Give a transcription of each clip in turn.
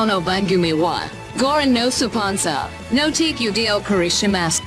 Kano no Bangumi wa Goran no Supansa no Tikudeo Karishimasu.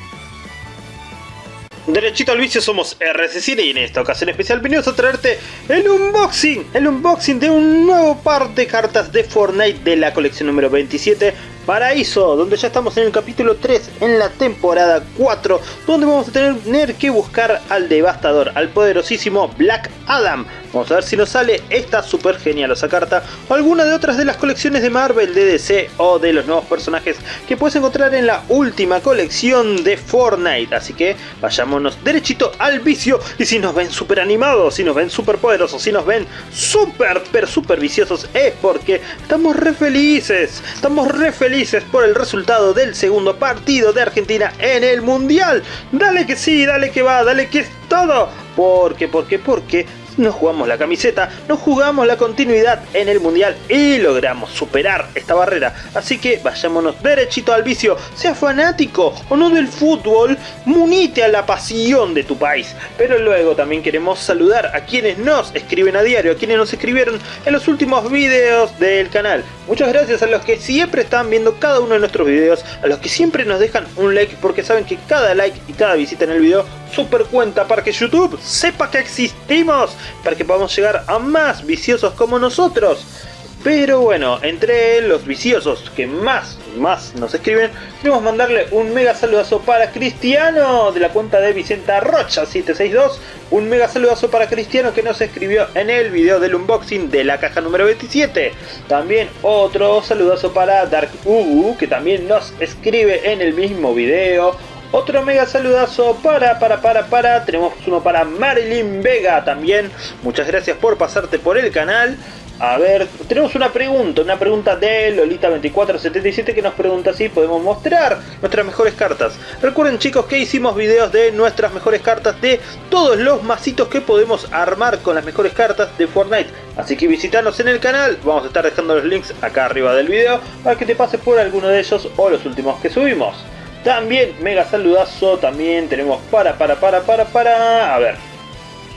Derechito al vicio somos RC y en esta ocasión especial venimos a traerte el unboxing, el unboxing de un nuevo par de cartas de Fortnite de la colección número 27 Paraíso, donde ya estamos en el capítulo 3, en la temporada 4, donde vamos a tener que buscar al devastador, al poderosísimo Black Adam. Vamos a ver si nos sale esta super genialosa carta o alguna de otras de las colecciones de Marvel, de DC o de los nuevos personajes que puedes encontrar en la última colección de Fortnite. Así que vayámonos derechito al vicio y si nos ven super animados, si nos ven super poderosos, si nos ven super, per super viciosos es porque estamos re felices, estamos re felices por el resultado del segundo partido de Argentina en el Mundial. Dale que sí, dale que va, dale que es todo. Porque, porque, porque nos jugamos la camiseta, nos jugamos la continuidad en el mundial y logramos superar esta barrera. Así que vayámonos derechito al vicio, sea fanático o no del fútbol, munite a la pasión de tu país. Pero luego también queremos saludar a quienes nos escriben a diario, a quienes nos escribieron en los últimos videos del canal. Muchas gracias a los que siempre están viendo cada uno de nuestros videos, a los que siempre nos dejan un like porque saben que cada like y cada visita en el video super cuenta para que YouTube sepa que existimos, para que podamos llegar a más viciosos como nosotros. Pero bueno, entre los viciosos que más, más nos escriben, queremos mandarle un mega saludazo para Cristiano de la cuenta de Vicenta Rocha 762. Un mega saludazo para Cristiano que nos escribió en el video del unboxing de la caja número 27. También otro saludazo para Dark Ubu que también nos escribe en el mismo video. Otro mega saludazo para, para, para, para. Tenemos uno para Marilyn Vega también. Muchas gracias por pasarte por el canal. A ver, tenemos una pregunta, una pregunta de Lolita2477 que nos pregunta si podemos mostrar nuestras mejores cartas. Recuerden chicos que hicimos videos de nuestras mejores cartas de todos los masitos que podemos armar con las mejores cartas de Fortnite. Así que visitanos en el canal, vamos a estar dejando los links acá arriba del video para que te pases por alguno de ellos o los últimos que subimos. También, mega saludazo, también tenemos para, para, para, para, para, a ver.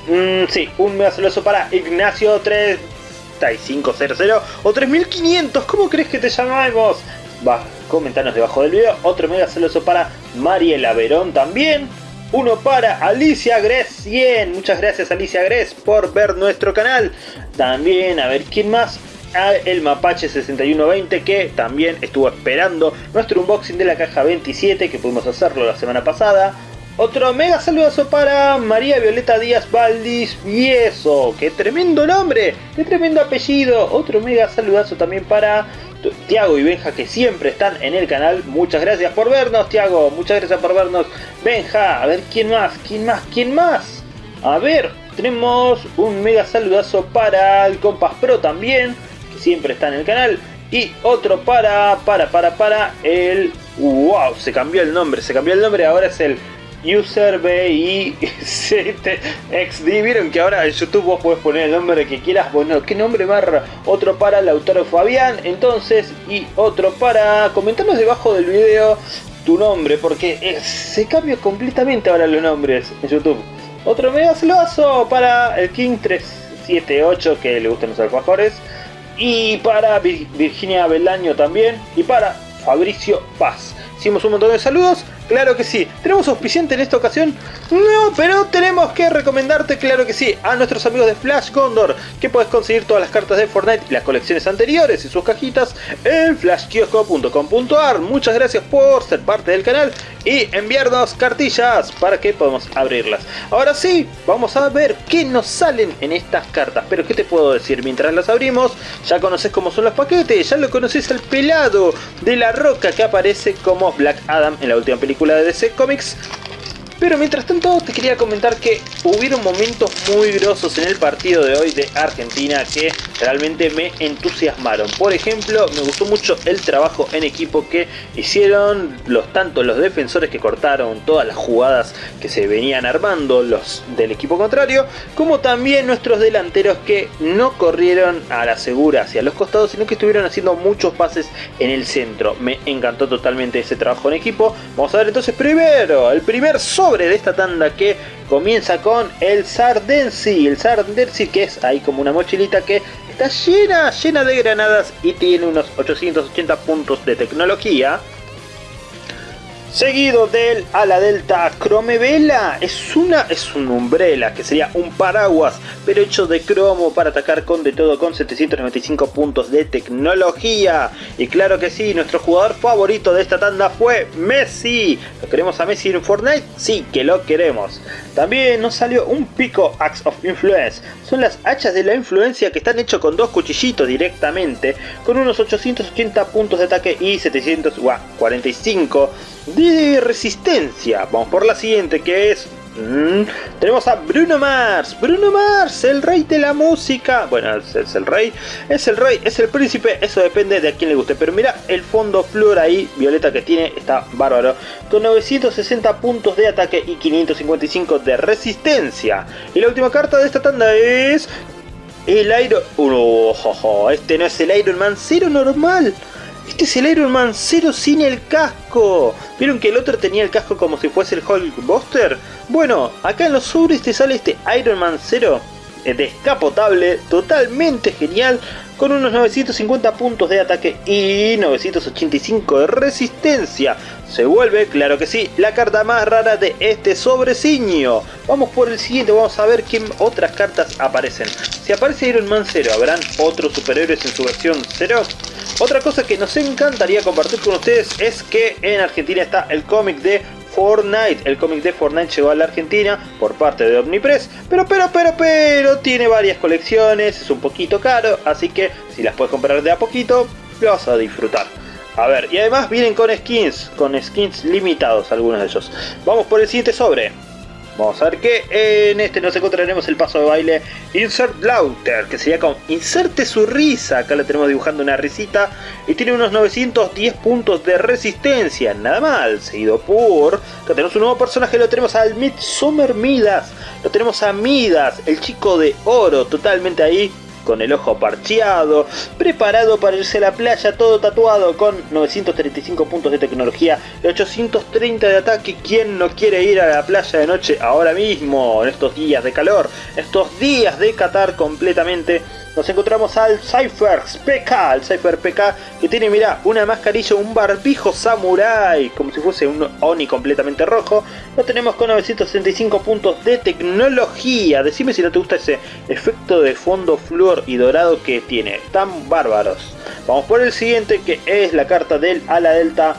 Mm, sí, un mega saludazo para Ignacio 3500 o 3500, ¿cómo crees que te llamamos? Va, comentanos debajo del video. Otro mega saludazo para Mariela Verón también. Uno para Alicia Gres 100. Muchas gracias Alicia Gres por ver nuestro canal. También, a ver, ¿quién más? El Mapache 6120 que también estuvo esperando nuestro unboxing de la caja 27 que pudimos hacerlo la semana pasada. Otro mega saludazo para María Violeta Díaz Valdis Vieso. ¡Qué tremendo nombre! ¡Qué tremendo apellido! Otro mega saludazo también para Tiago y Benja que siempre están en el canal. Muchas gracias por vernos, Tiago. Muchas gracias por vernos. Benja, a ver quién más, quién más, quién más. A ver, tenemos un mega saludazo para el Compass Pro también siempre está en el canal. Y otro para, para, para, para el... ¡Wow! Se cambió el nombre, se cambió el nombre, ahora es el User BICTXD. Vieron que ahora en YouTube vos podés poner el nombre que quieras. Bueno, ¿qué nombre más? Otro para el autor Fabián, entonces, y otro para... Comentanos debajo del video tu nombre, porque se cambia completamente ahora los nombres en YouTube. Otro mega saludazo para el King 378 que le gustan los alfajores y para Virginia Belaño también, y para Fabricio Paz. Hicimos un montón de saludos, claro que sí. ¿Tenemos auspiciante en esta ocasión? No, pero tenemos que recomendarte, claro que sí, a nuestros amigos de Flash Gondor, que puedes conseguir todas las cartas de Fortnite y las colecciones anteriores y sus cajitas en flashkiosco.com.ar. Muchas gracias por ser parte del canal y enviarnos cartillas para que podamos abrirlas. Ahora sí, vamos a ver qué nos salen en estas cartas. Pero qué te puedo decir, mientras las abrimos, ya conoces cómo son los paquetes, ya lo conoces al pelado de la roca que aparece como Black Adam en la última película de DC Comics. Pero mientras tanto te quería comentar que hubieron momentos muy grosos en el partido de hoy de Argentina que realmente me entusiasmaron. Por ejemplo, me gustó mucho el trabajo en equipo que hicieron los tanto los defensores que cortaron todas las jugadas que se venían armando los del equipo contrario, como también nuestros delanteros que no corrieron a la segura hacia los costados, sino que estuvieron haciendo muchos pases en el centro. Me encantó totalmente ese trabajo en equipo. Vamos a ver entonces primero el primer de esta tanda que comienza con el Sardensi, el Sardensi que es ahí como una mochilita que está llena, llena de granadas y tiene unos 880 puntos de tecnología. Seguido del ala delta Vela es una es un umbrella que sería un paraguas pero hecho de cromo para atacar con de todo con 795 puntos de tecnología. Y claro que sí nuestro jugador favorito de esta tanda fue Messi. ¿lo queremos a Messi en Fortnite? sí que lo queremos. También nos salió un pico Axe of Influence. Son las hachas de la influencia que están hechos con dos cuchillitos directamente con unos 880 puntos de ataque y 745 de resistencia. Vamos por la siguiente que es... Mm, tenemos a Bruno Mars, Bruno Mars, el rey de la música. Bueno, es, el rey, es el rey, es el príncipe, eso depende de a quién le guste. Pero mira el fondo flor ahí, violeta que tiene, está bárbaro. Con 960 puntos de ataque y 555 de resistencia. Y la última carta de esta tanda es... El Iron... Oh, este no es el Iron Man 0 normal. Este es el Iron Man 0 sin el casco. ¿Vieron que el otro tenía el casco como si fuese el Hulkbuster? Bueno, acá en los sobres te sale este Iron Man 0 eh, descapotable, totalmente genial, con unos 950 puntos de ataque y 985 de resistencia. Se vuelve, claro que sí, la carta más rara de este sobreciño. Vamos por el siguiente, vamos a ver qué otras cartas aparecen. Si aparece Iron Man 0, ¿habrán otros superhéroes en su versión 0? Otra cosa que nos encantaría compartir con ustedes es que en Argentina está el cómic de Fortnite. El cómic de Fortnite llegó a la Argentina por parte de Omnipress, pero pero pero pero tiene varias colecciones, es un poquito caro, así que si las puedes comprar de a poquito, lo vas a disfrutar. A ver, y además vienen con skins, con skins limitados algunos de ellos. Vamos por el siguiente sobre. Vamos a ver que en este nos encontraremos el paso de baile Insert Lauter, que sería con Inserte su risa. Acá le tenemos dibujando una risita y tiene unos 910 puntos de resistencia, nada mal. Seguido por, acá tenemos un nuevo personaje, lo tenemos al Midsummer Midas. Lo tenemos a Midas, el chico de oro, totalmente ahí con el ojo parcheado, preparado para irse a la playa, todo tatuado con 935 puntos de tecnología y 830 de ataque. ¿Quién no quiere ir a la playa de noche ahora mismo, en estos días de calor, estos días de Qatar completamente? Nos encontramos al Cypher PK, el Cypher PK que tiene, mira, una mascarilla, un barbijo samurai, como si fuese un Oni completamente rojo. Lo tenemos con 965 puntos de tecnología. Decime si no te gusta ese efecto de fondo flúor y dorado que tiene, tan bárbaros. Vamos por el siguiente que es la carta del ala delta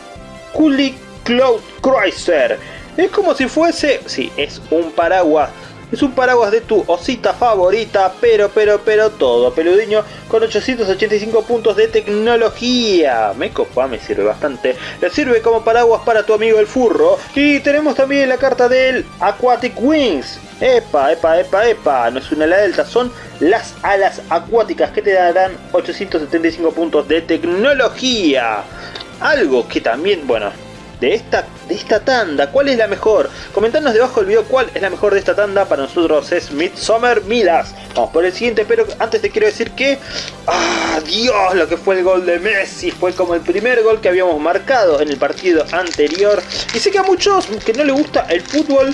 Kuli Cloud Cruiser. Es como si fuese, sí, es un paraguas es un paraguas de tu osita favorita, pero, pero, pero todo peludiño con 885 puntos de tecnología. Me copa, me sirve bastante. Le sirve como paraguas para tu amigo el furro. Y tenemos también la carta del Aquatic Wings. Epa, epa, epa, epa. No es una ala delta, son las alas acuáticas que te darán 875 puntos de tecnología. Algo que también, bueno, de esta, de esta tanda. ¿Cuál es la mejor? Comentanos debajo del video cuál es la mejor de esta tanda. Para nosotros es Midsummer Midas. Vamos por el siguiente, pero antes te quiero decir que... ¡Ah, Dios! Lo que fue el gol de Messi. Fue como el primer gol que habíamos marcado en el partido anterior. Y sé que a muchos que no les gusta el fútbol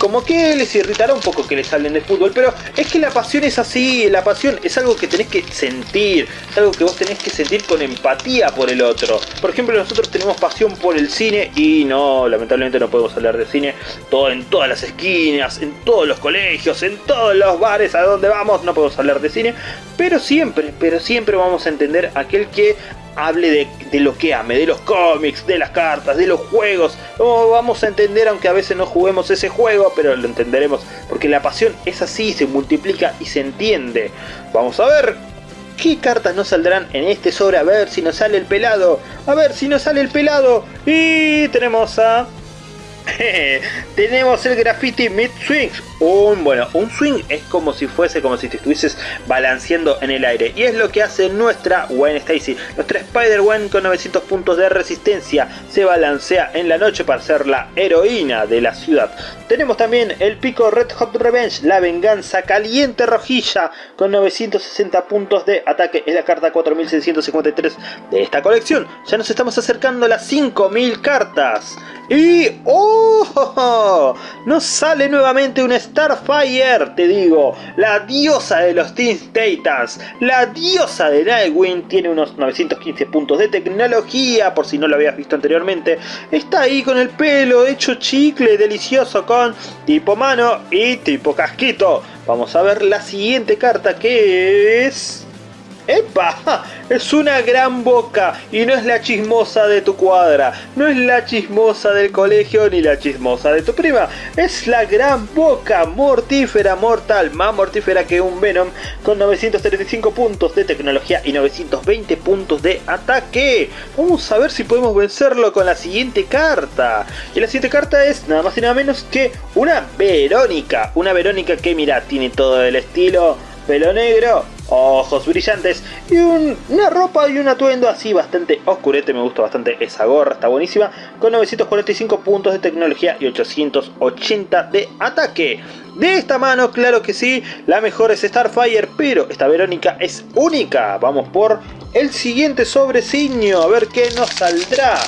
como que les irritará un poco que les hablen de fútbol, pero es que la pasión es así, la pasión es algo que tenés que sentir, es algo que vos tenés que sentir con empatía por el otro. Por ejemplo, nosotros tenemos pasión por el cine y no, lamentablemente no podemos hablar de cine todo en todas las esquinas, en todos los colegios, en todos los bares a donde vamos, no podemos hablar de cine, pero siempre, pero siempre vamos a entender aquel que hable de, lo que ame, de los cómics, de las cartas, de los juegos. Lo vamos a entender aunque a veces no juguemos ese juego, pero lo entenderemos porque la pasión es así, se multiplica y se entiende. Vamos a ver qué cartas nos saldrán en este sobre, a ver si nos sale el pelado, a ver si nos sale el pelado. Y tenemos a... tenemos el graffiti Mid Swings un, bueno, un swing es como si fuese, como si te estuvieses balanceando en el aire. Y es lo que hace nuestra Gwen Stacy. Nuestra Spider-Gwen con 900 puntos de resistencia se balancea en la noche para ser la heroína de la ciudad. Tenemos también el pico Red Hot Revenge, la venganza caliente rojilla con 960 puntos de ataque. Es la carta 4653 de esta colección. Ya nos estamos acercando a las 5000 cartas. Y... ¡Oh! Nos sale nuevamente un Starfire, te digo. La diosa de los Teen Titans. La diosa de Nightwing. Tiene unos 915 puntos de tecnología, por si no lo habías visto anteriormente. Está ahí con el pelo hecho chicle, delicioso, con tipo mano y tipo casquito. Vamos a ver la siguiente carta que es... ¡Epa! Es una gran boca y no es la chismosa de tu cuadra, no es la chismosa del colegio ni la chismosa de tu prima, es la gran boca mortífera mortal, más mortífera que un Venom, con 935 puntos de tecnología y 920 puntos de ataque. Vamos a ver si podemos vencerlo con la siguiente carta. Y la siguiente carta es nada más y nada menos que una Verónica, una Verónica que mira, tiene todo el estilo pelo negro, ojos brillantes y una ropa y un atuendo así bastante oscurete, me gusta bastante esa gorra, está buenísima, con 945 puntos de tecnología y 880 de ataque. De esta mano, claro que sí, la mejor es Starfire, pero esta Verónica es única. Vamos por el siguiente sobreciño, a ver qué nos saldrá.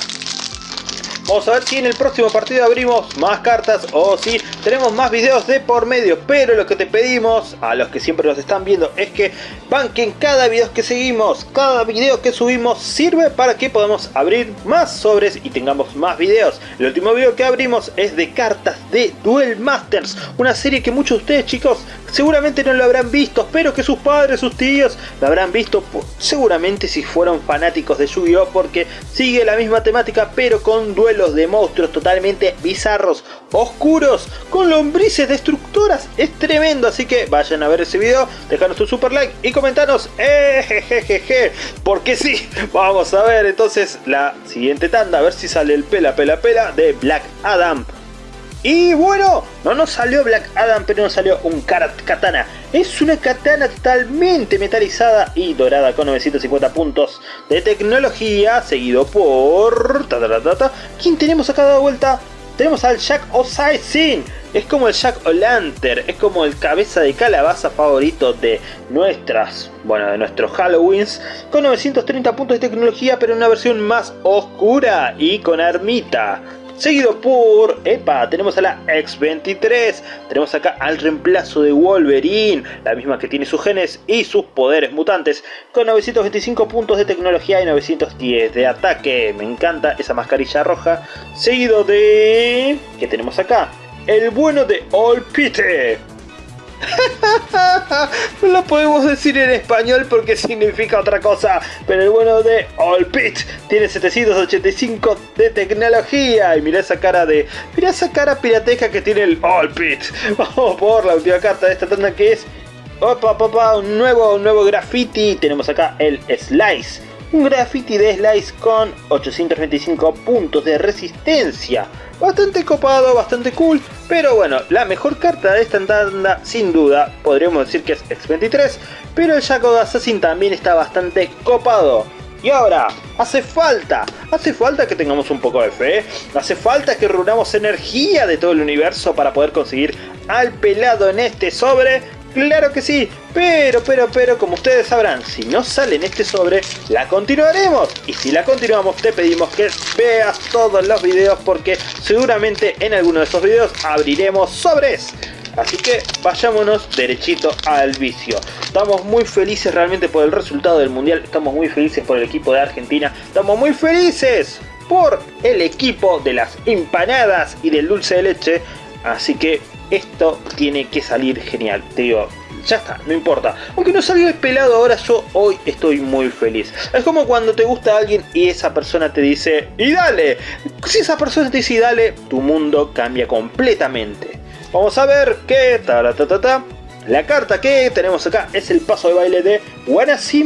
Vamos a ver si en el próximo partido abrimos más cartas o si tenemos más videos de por medio. Pero lo que te pedimos a los que siempre nos están viendo es que banquen cada video que seguimos. Cada video que subimos sirve para que podamos abrir más sobres y tengamos más videos. El último video que abrimos es de cartas de Duel Masters. Una serie que muchos de ustedes chicos seguramente no lo habrán visto. Pero que sus padres, sus tíos lo habrán visto seguramente si fueron fanáticos de Yu-Gi-Oh! Porque sigue la misma temática pero con duel de monstruos totalmente bizarros, oscuros, con lombrices destructoras. Es tremendo, así que vayan a ver ese video, dejanos un super like y comentanos, eh, porque sí, vamos a ver entonces la siguiente tanda, a ver si sale el pela pela pela de Black Adam. Y bueno, no nos salió Black Adam, pero nos salió un Katana. Es una katana totalmente metalizada y dorada con 950 puntos de tecnología, seguido por... ¿Quién tenemos a cada vuelta? Tenemos al Jack O'Saisin. Es como el Jack O'Lantern, es como el cabeza de calabaza favorito de nuestras, bueno, de nuestros Halloweens, con 930 puntos de tecnología, pero en una versión más oscura y con armita. Seguido por, epa, tenemos a la X-23, tenemos acá al reemplazo de Wolverine, la misma que tiene sus genes y sus poderes mutantes, con 925 puntos de tecnología y 910 de ataque, me encanta esa mascarilla roja. Seguido de, ¿qué tenemos acá? El bueno de All Pite, no lo podemos decir en español porque significa otra cosa, pero el bueno de All Pit tiene 785 de tecnología y mira esa cara de... Mira esa cara pirateca que tiene el All Pit. Vamos por la última carta de esta tanda que es... Opa, opa, un nuevo, un nuevo graffiti. Tenemos acá el Slice. Un graffiti de Slice con 825 puntos de resistencia bastante copado, bastante cool, pero bueno, la mejor carta de esta tanda sin duda podríamos decir que es X23, pero el Shadow Assassin también está bastante copado. Y ahora, hace falta, hace falta que tengamos un poco de fe, hace falta que reunamos energía de todo el universo para poder conseguir al pelado en este sobre Claro que sí, pero, pero, pero, como ustedes sabrán, si no sale en este sobre, la continuaremos. Y si la continuamos, te pedimos que veas todos los videos porque seguramente en alguno de esos videos abriremos sobres. Así que vayámonos derechito al vicio. Estamos muy felices realmente por el resultado del mundial. Estamos muy felices por el equipo de Argentina. Estamos muy felices por el equipo de las empanadas y del dulce de leche. Así que esto tiene que salir genial. Te digo, ya está, no importa. Aunque no salió pelado ahora, yo hoy estoy muy feliz. Es como cuando te gusta alguien y esa persona te dice, y dale. Si esa persona te dice, y dale, tu mundo cambia completamente. Vamos a ver qué... Ta, ta, ta, ta. La carta que tenemos acá es el paso de baile de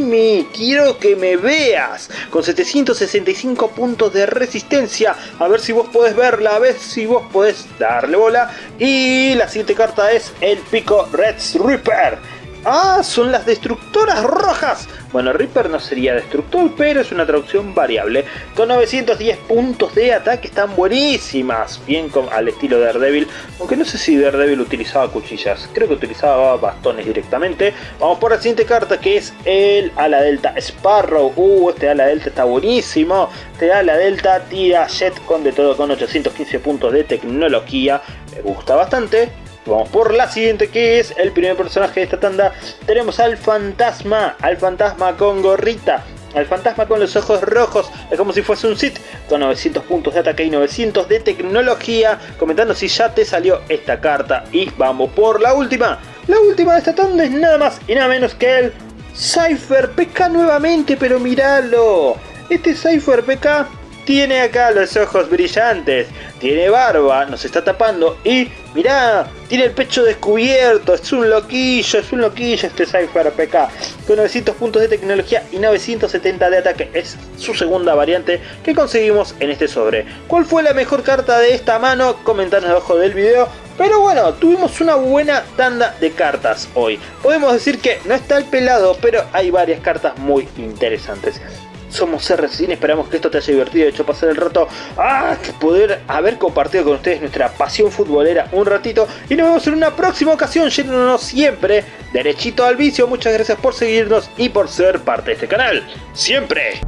Me, quiero que me veas, con 765 puntos de resistencia, a ver si vos podés verla, a ver si vos podés darle bola. Y la siguiente carta es el pico Red Reaper, Ah, son las destructoras rojas. Bueno, Reaper no sería destructor, pero es una traducción variable. Con 910 puntos de ataque están buenísimas. Bien al estilo de Daredevil. Aunque no sé si Daredevil utilizaba cuchillas. Creo que utilizaba bastones directamente. Vamos por la siguiente carta que es el ala delta Sparrow. Uh, este ala delta está buenísimo. Este ala delta tira jet con de todo con 815 puntos de tecnología. Me gusta bastante. Vamos por la siguiente que es el primer personaje de esta tanda. Tenemos al fantasma, al fantasma con gorrita. Al fantasma con los ojos rojos, es como si fuese un Sith, con 900 puntos de ataque y 900 de tecnología, comentando si ya te salió esta carta. Y vamos por la última. La última de esta tanda es nada más y nada menos que el Cypher PK nuevamente, pero miralo. Este Cypher PK tiene acá los ojos brillantes, tiene barba, nos está tapando y mirá, tiene el pecho descubierto, es un loquillo, es un loquillo este Cypher PK. Con 900 puntos de tecnología y 970 de ataque, es su segunda variante que conseguimos en este sobre. ¿Cuál fue la mejor carta de esta mano? Comentanos abajo del video. Pero bueno, tuvimos una buena tanda de cartas hoy. Podemos decir que no está el pelado, pero hay varias cartas muy interesantes somos R esperamos que esto te haya divertido hecho pasar el rato. ¡Ah! Poder haber compartido con ustedes nuestra pasión futbolera un ratito. Y nos vemos en una próxima ocasión, yéndonos siempre derechito al vicio. Muchas gracias por seguirnos y por ser parte de este canal. ¡Siempre!